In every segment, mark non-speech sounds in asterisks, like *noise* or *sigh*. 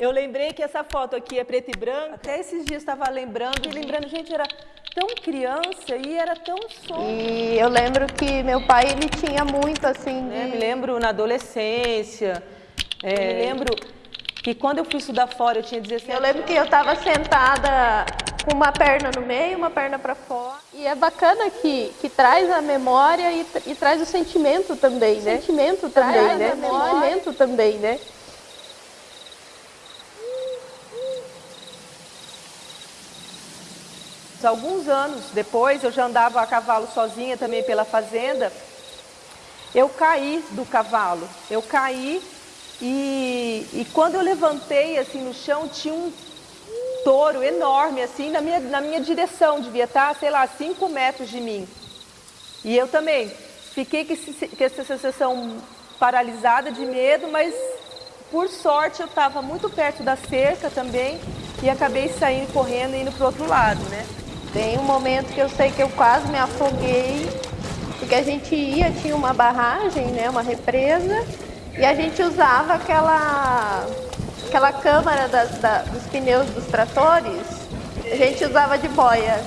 Eu lembrei que essa foto aqui é preto e branco. Até esses dias estava lembrando e lembrando, gente, era tão criança e era tão solto. E eu lembro que meu pai, ele tinha muito assim É, de... me lembro na adolescência, é, me lembro que quando eu fui estudar fora, eu tinha 17 Eu lembro que eu estava sentada com uma perna no meio, uma perna para fora. E é bacana que, que traz a memória e, e traz o sentimento também, né? Sentimento também, Traz né? a memória. Sentimento também, né? Alguns anos depois, eu já andava a cavalo sozinha também pela fazenda. Eu caí do cavalo. Eu caí e, e quando eu levantei assim no chão, tinha um touro enorme assim na minha, na minha direção. Devia estar, sei lá, 5 metros de mim. E eu também fiquei com, esse, com essa sensação paralisada de medo, mas por sorte eu estava muito perto da cerca também e acabei saindo correndo e indo para o outro lado, né? Tem um momento que eu sei que eu quase me afoguei, porque a gente ia, tinha uma barragem, né, uma represa, e a gente usava aquela, aquela câmara das, da- dos pneus dos tratores, a gente usava de boia.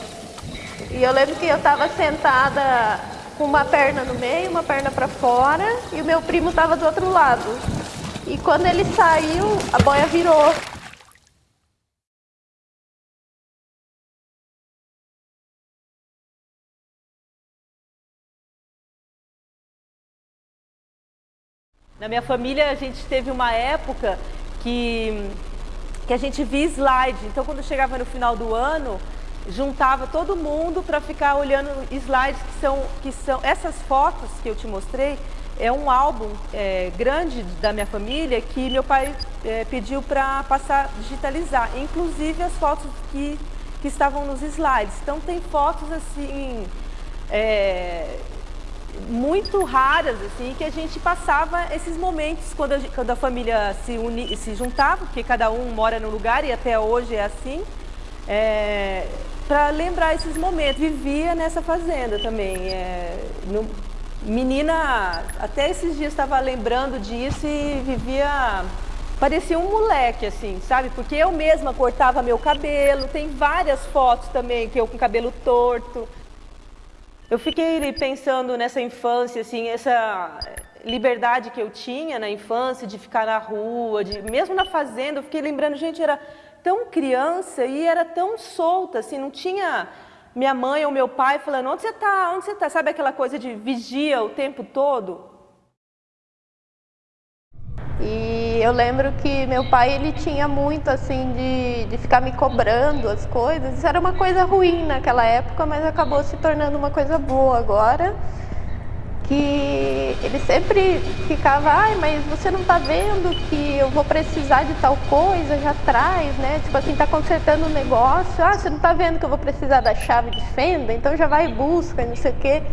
E eu lembro que eu estava sentada com uma perna no meio, uma perna para fora, e o meu primo estava do outro lado. E quando ele saiu, a boia virou. Na minha família, a gente teve uma época que, que a gente via slide. Então, quando chegava no final do ano, juntava todo mundo para ficar olhando slides que são, que são... Essas fotos que eu te mostrei é um álbum é, grande da minha família que meu pai é, pediu para passar, digitalizar. Inclusive as fotos que, que estavam nos slides. Então, tem fotos assim... é, muito raras, assim, que a gente passava esses momentos quando a, quando a família se, uni, se juntava, porque cada um mora num lugar e até hoje é assim, para lembrar esses momentos. Vivia nessa fazenda também. é, no- menina, até esses dias estava lembrando disso e vivia... Parecia um moleque, assim, sabe? Porque eu mesma cortava meu cabelo, tem várias fotos também que eu com cabelo torto. Eu fiquei pensando nessa infância, assim, essa liberdade que eu tinha na infância de ficar na rua, de, mesmo na fazenda, eu fiquei lembrando, gente, era tão criança e era tão solta, assim, não tinha minha mãe ou meu pai falando, onde você está, onde você está? Sabe aquela coisa de vigia o tempo todo? E eu lembro que meu pai ele tinha muito assim de, de ficar me cobrando as coisas. Isso era uma coisa ruim naquela época, mas acabou se tornando uma coisa boa agora. Que ele sempre ficava, ai, mas você não tá vendo que eu vou precisar de tal coisa, já traz, né? Tipo assim, tá consertando um negócio, ah, você não tá vendo que eu vou precisar da chave de fenda, então já vai e busca, não sei o quê.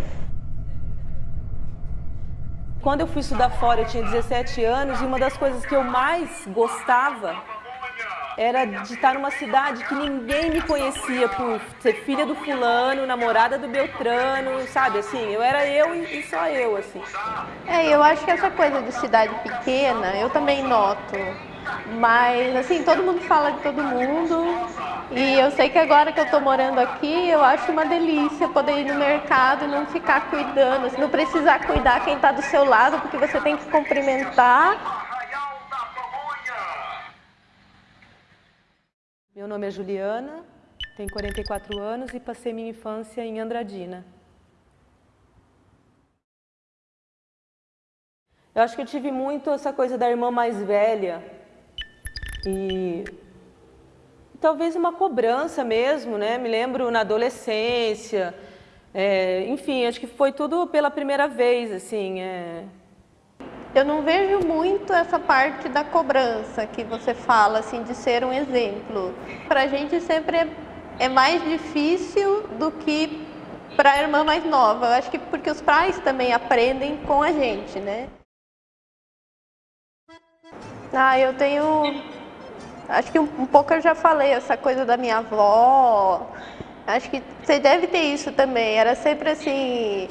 Quando eu fui estudar fora, eu tinha 17 anos e uma das coisas que eu mais gostava era de estar numa cidade que ninguém me conhecia por ser filha do fulano, namorada do Beltrano, sabe? Assim, eu era eu e só eu, assim. É, eu acho que essa coisa de cidade pequena, eu também noto. Mas, assim, todo mundo fala de todo mundo. E eu sei que agora que eu tô morando aqui, eu acho uma delícia poder ir no mercado e não ficar cuidando, assim, não precisar cuidar quem tá do seu lado, porque você tem que cumprimentar. Meu nome é Juliana, tenho 44 anos e passei minha infância em Andradina. Eu acho que eu tive muito essa coisa da irmã mais velha e talvez uma cobrança mesmo, né? Me lembro na adolescência, é, enfim, acho que foi tudo pela primeira vez, assim. é. Eu não vejo muito essa parte da cobrança que você fala, assim, de ser um exemplo. Pra gente sempre é, é mais difícil do que para a irmã mais nova. Eu acho que porque os pais também aprendem com a gente, né? Ah, eu tenho. Acho que um, um pouco eu já falei, essa coisa da minha avó. Acho que você deve ter isso também. Era sempre assim.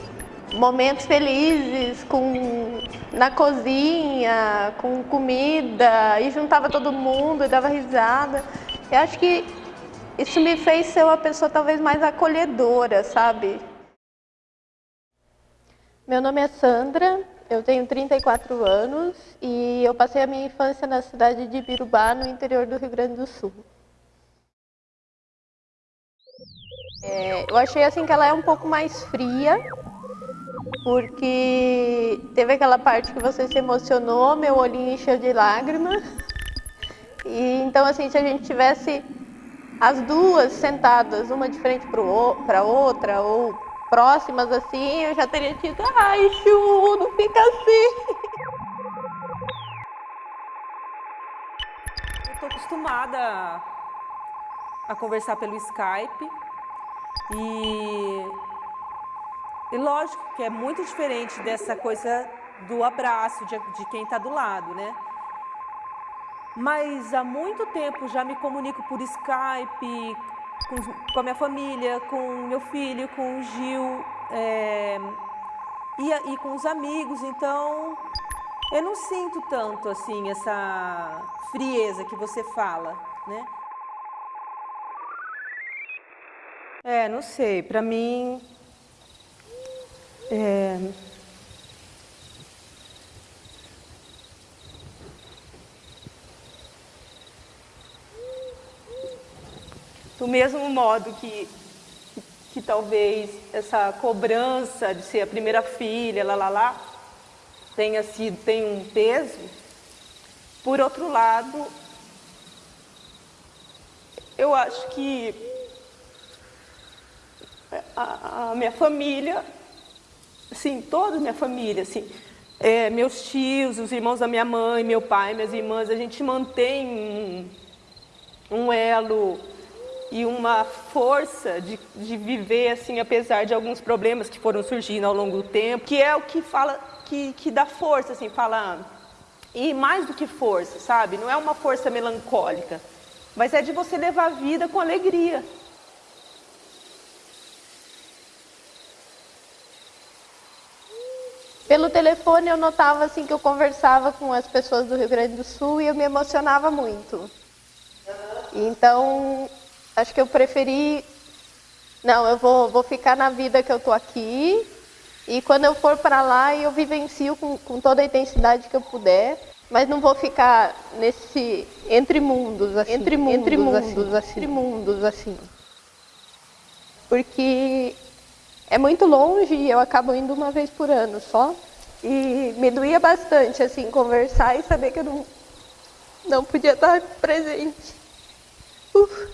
momentos felizes com na cozinha, com comida, e juntava todo mundo e dava risada. Eu acho que isso me fez ser uma pessoa talvez mais acolhedora, sabe? Meu nome é Sandra, eu tenho 34 anos e eu passei a minha infância na cidade de Birubá, no interior do Rio Grande do Sul. É, eu achei assim que ela é um pouco mais fria, porque teve aquela parte que você se emocionou, meu olhinho encheu de lágrimas. E então assim, se a gente tivesse as duas sentadas, uma de frente para outra, ou próximas assim, eu já teria dito, ai, Chu, não fica assim. Eu tô acostumada a conversar pelo Skype e, e lógico que é muito diferente dessa coisa do abraço de, de quem está do lado, né? Mas há muito tempo já me comunico por Skype, com, com a minha família, com meu filho, com o Gil é, e, e com os amigos, então eu não sinto tanto assim essa frieza que você fala, né? É, não sei, para mim é, do mesmo modo que, que, que, talvez essa cobrança de ser a primeira filha, lá, lá, lá, tenha sido, tem um peso, por outro lado, eu acho que a, a minha família, assim, toda a minha família, assim, é, meus tios, os irmãos da minha mãe, meu pai, minhas irmãs, a gente mantém um, um elo e uma força de, de viver assim, apesar de alguns problemas que foram surgindo ao longo do tempo, que é o que fala, que, que dá força, assim, fala, e mais do que força, sabe? Não é uma força melancólica, mas é de você levar a vida com alegria. Pelo telefone eu notava assim que eu conversava com as pessoas do Rio Grande do Sul e eu me emocionava muito. Então acho que eu preferi, não, eu vou, vou ficar na vida que eu tô aqui e quando eu for para lá eu vivencio com, com toda a intensidade que eu puder, mas não vou ficar nesse entre mundos assim, entre mundos, entre mundos assim, entre mundos assim. Porque é muito longe e eu acabo indo uma vez por ano só. E me doía bastante assim conversar e saber que eu não não podia estar presente. Uf.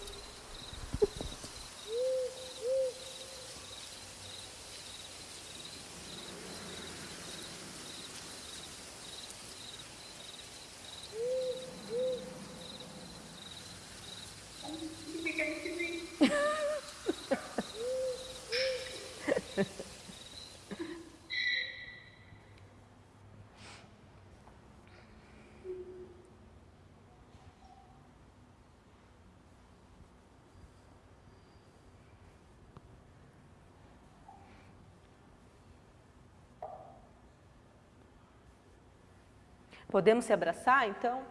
Podemos se abraçar, então?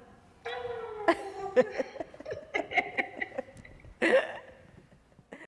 *laughs*